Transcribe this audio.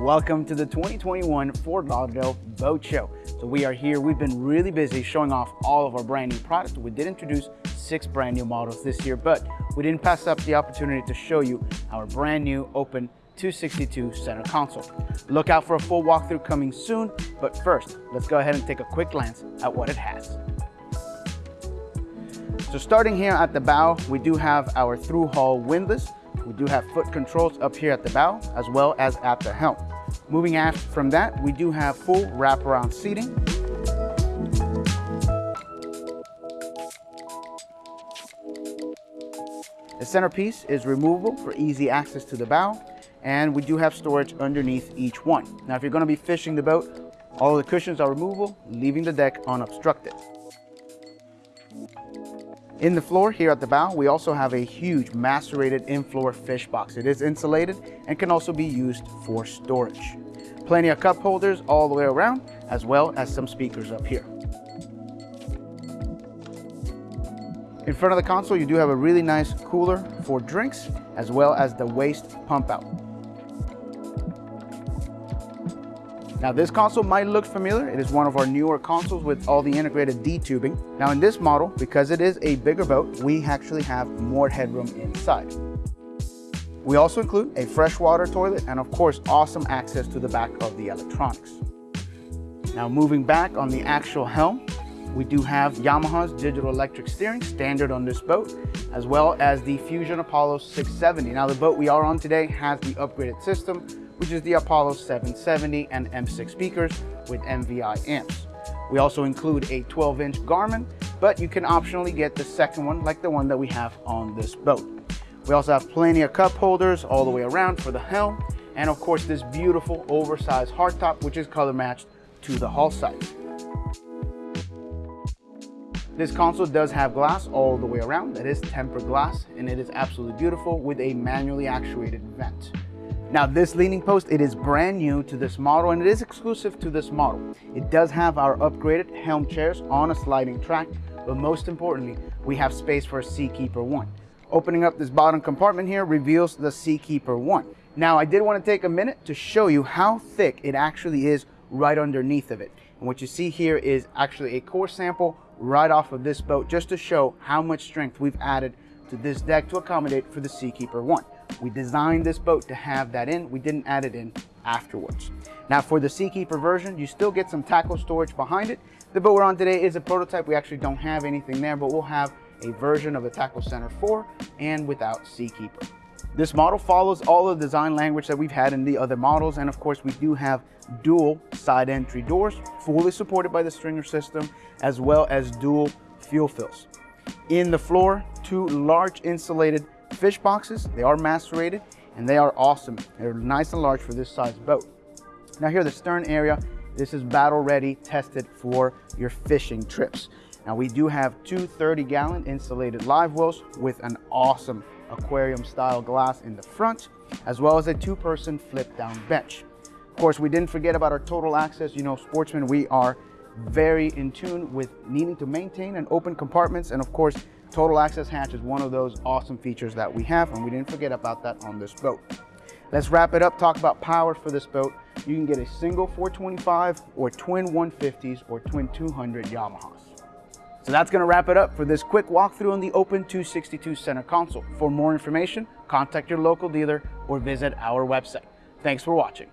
Welcome to the 2021 Fort Lauderdale Boat Show. So we are here, we've been really busy showing off all of our brand new products. We did introduce six brand new models this year, but we didn't pass up the opportunity to show you our brand new open 262 center console. Look out for a full walkthrough coming soon, but first, let's go ahead and take a quick glance at what it has. So starting here at the bow, we do have our through hull windlass. We do have foot controls up here at the bow, as well as at the helm. Moving aft from that, we do have full wraparound seating. The centerpiece is removable for easy access to the bow, and we do have storage underneath each one. Now, if you're gonna be fishing the boat, all the cushions are removable, leaving the deck unobstructed. In the floor here at the bow, we also have a huge macerated in-floor fish box. It is insulated and can also be used for storage. Plenty of cup holders all the way around, as well as some speakers up here. In front of the console, you do have a really nice cooler for drinks, as well as the waste pump out. Now this console might look familiar. It is one of our newer consoles with all the integrated D-tubing. Now in this model, because it is a bigger boat, we actually have more headroom inside. We also include a freshwater toilet and of course, awesome access to the back of the electronics. Now moving back on the actual helm, we do have Yamaha's digital electric steering standard on this boat, as well as the Fusion Apollo 670. Now the boat we are on today has the upgraded system, which is the Apollo 770 and M6 speakers with MVI amps. We also include a 12-inch Garmin, but you can optionally get the second one like the one that we have on this boat. We also have plenty of cup holders all the way around for the helm, and of course this beautiful oversized hardtop, which is color matched to the hull side. This console does have glass all the way around. That is tempered glass, and it is absolutely beautiful with a manually actuated vent. Now this leaning post, it is brand new to this model and it is exclusive to this model. It does have our upgraded helm chairs on a sliding track, but most importantly, we have space for a Seakeeper 1. Opening up this bottom compartment here reveals the Seakeeper 1. Now I did want to take a minute to show you how thick it actually is right underneath of it. And what you see here is actually a core sample right off of this boat just to show how much strength we've added to this deck to accommodate for the Seakeeper 1. We designed this boat to have that in. We didn't add it in afterwards. Now for the Seakeeper version, you still get some tackle storage behind it. The boat we're on today is a prototype. We actually don't have anything there, but we'll have a version of the Tackle Center 4 and without Seakeeper. This model follows all the design language that we've had in the other models. And of course, we do have dual side entry doors, fully supported by the stringer system, as well as dual fuel fills. In the floor, two large insulated fish boxes. They are macerated and they are awesome. They're nice and large for this size boat. Now here, the stern area, this is battle ready, tested for your fishing trips. Now we do have two 30 gallon insulated live wells with an awesome aquarium style glass in the front, as well as a two person flip down bench. Of course, we didn't forget about our total access. You know, sportsmen, we are very in tune with needing to maintain and open compartments. And of course, total access hatch is one of those awesome features that we have. And we didn't forget about that on this boat. Let's wrap it up, talk about power for this boat. You can get a single 425 or twin 150s or twin 200 Yamahas. So that's gonna wrap it up for this quick walkthrough on the Open 262 center console. For more information, contact your local dealer or visit our website. Thanks for watching.